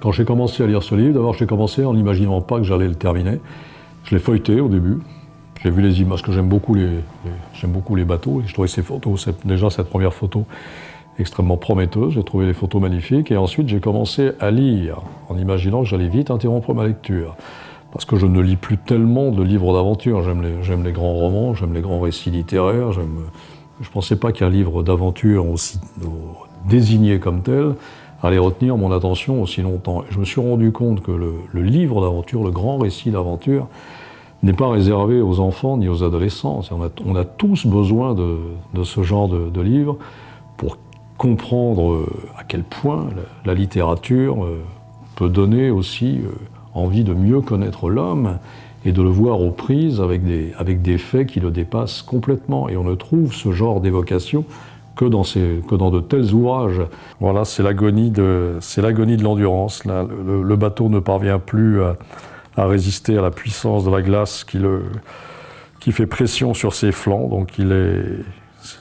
Quand j'ai commencé à lire ce livre, d'abord j'ai commencé en n'imaginant pas que j'allais le terminer. Je l'ai feuilleté au début. J'ai vu les images, parce que j'aime beaucoup les, bateaux. Et je trouvais ces photos, déjà cette première photo extrêmement prometteuse. J'ai trouvé les photos magnifiques. Et ensuite j'ai commencé à lire en imaginant que j'allais vite interrompre ma lecture. Parce que je ne lis plus tellement de livres d'aventure. J'aime les, les, grands romans, j'aime les grands récits littéraires. Je ne pensais pas qu'un livre d'aventure aussi désigné comme tel allait retenir mon attention aussi longtemps. Je me suis rendu compte que le, livre d'aventure, le grand récit d'aventure, n'est pas réservé aux enfants ni aux adolescents. On a, tous besoin de, ce genre de, de, livre pour comprendre euh, à quel point la, la littérature euh, peut donner aussi euh, envie de mieux connaître l'homme et de le voir aux prises avec des, avec des faits qui le dépassent complètement. Et on ne trouve ce genre d'évocation que dans, de tels ouvrages. Voilà, c'est l'agonie de, l'endurance. Le, bateau ne parvient plus à, résister à la puissance de la glace qui, fait pression sur ses flancs. Donc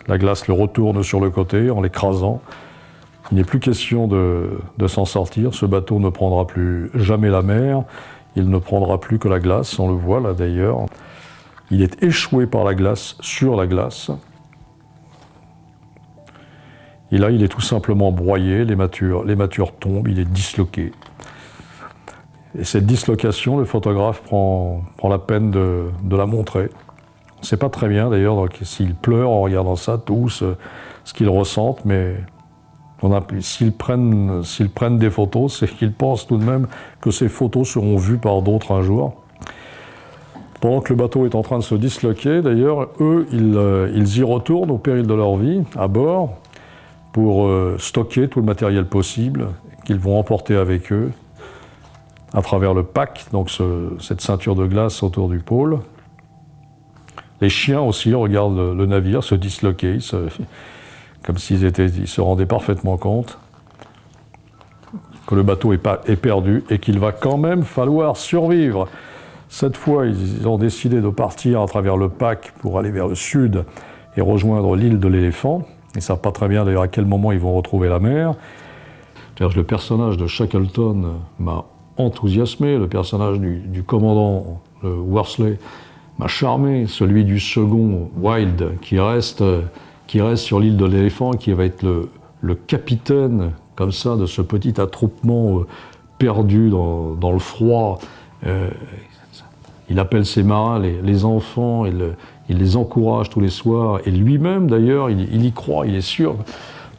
la glace le retourne sur le côté en l'écrasant. Il n'est plus question de s'en sortir. Ce bateau ne prendra plus jamais la mer. Il ne prendra plus que la glace, on le voit là d'ailleurs. Il est échoué par la glace sur la glace. Et là, il est tout simplement broyé, les matures, tombent, il est disloqué. Et cette dislocation, le photographe prend, la peine de, la montrer. On ne sait pas très bien d'ailleurs s'il pleure en regardant ça, tous, ce qu'ils ressentent, mais s'ils prennent, des photos, c'est qu'ils pensent tout de même que ces photos seront vues par d'autres un jour. Pendant que le bateau est en train de se disloquer, d'ailleurs, eux, ils, euh, ils y retournent au péril de leur vie, à bord, pour euh, stocker tout le matériel possible qu'ils vont emporter avec eux à travers le pack, donc ce, cette ceinture de glace autour du pôle. Les chiens aussi regardent le, navire se disloquer, comme s'ils ils se rendaient parfaitement compte que le bateau est, pas, est perdu et qu'il va quand même falloir survivre. Cette fois, ils ont décidé de partir à travers le pack pour aller vers le sud et rejoindre l'île de l'éléphant. Ils ne savent pas très bien d'ailleurs à quel moment ils vont retrouver la mer. Le personnage de Shackleton m'a enthousiasmé, le personnage du, commandant Worsley m'a charmé, celui du second, Wild, qui reste, qui reste sur l'île de l'éléphant, qui va être le, capitaine, comme ça, de ce petit attroupement euh, perdu dans, le froid. Euh, il appelle ses marins, les, les enfants, il les encourage tous les soirs, et lui-même d'ailleurs, il, y croit, il est sûr.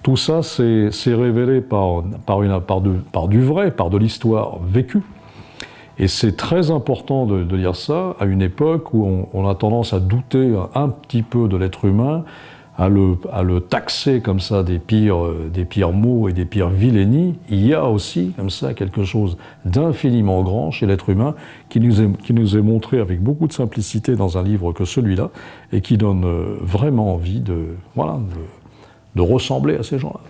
Tout ça, c'est révélé par, par, une, par, par du vrai, par de l'histoire vécue. Et c'est très important de, lire ça à une époque où on, a tendance à douter un petit peu de l'être humain, à le, taxer comme ça des pires, des pires mots et des pires vilainies, il y a aussi comme ça quelque chose d'infiniment grand chez l'être humain qui nous, est, qui nous est montré avec beaucoup de simplicité dans un livre que celui-là et qui donne euh, vraiment envie de, voilà, de, de ressembler à ces gens-là.